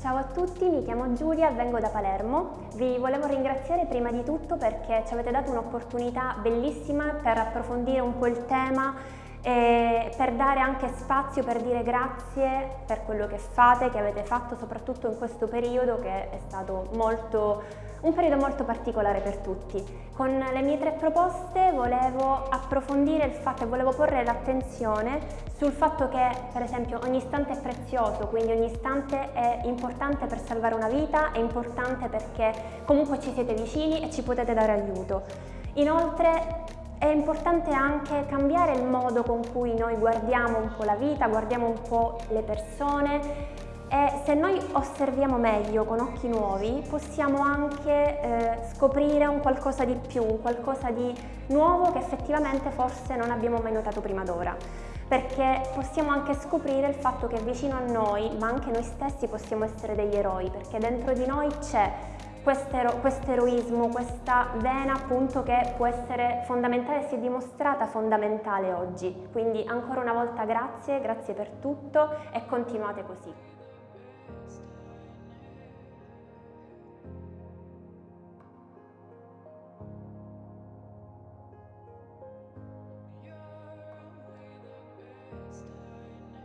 Ciao a tutti, mi chiamo Giulia, vengo da Palermo. Vi volevo ringraziare prima di tutto perché ci avete dato un'opportunità bellissima per approfondire un po' il tema e per dare anche spazio per dire grazie per quello che fate, che avete fatto soprattutto in questo periodo che è stato molto, un periodo molto particolare per tutti. Con le mie tre proposte volevo approfondire il fatto e volevo porre l'attenzione sul fatto che per esempio ogni istante è prezioso, quindi ogni istante è importante per salvare una vita, è importante perché comunque ci siete vicini e ci potete dare aiuto. Inoltre è importante anche cambiare il modo con cui noi guardiamo un po' la vita, guardiamo un po' le persone e se noi osserviamo meglio con occhi nuovi possiamo anche eh, scoprire un qualcosa di più, un qualcosa di nuovo che effettivamente forse non abbiamo mai notato prima d'ora perché possiamo anche scoprire il fatto che vicino a noi, ma anche noi stessi possiamo essere degli eroi, perché dentro di noi c'è questo eroismo, questa vena appunto che può essere fondamentale, si è dimostrata fondamentale oggi. Quindi ancora una volta grazie, grazie per tutto e continuate così.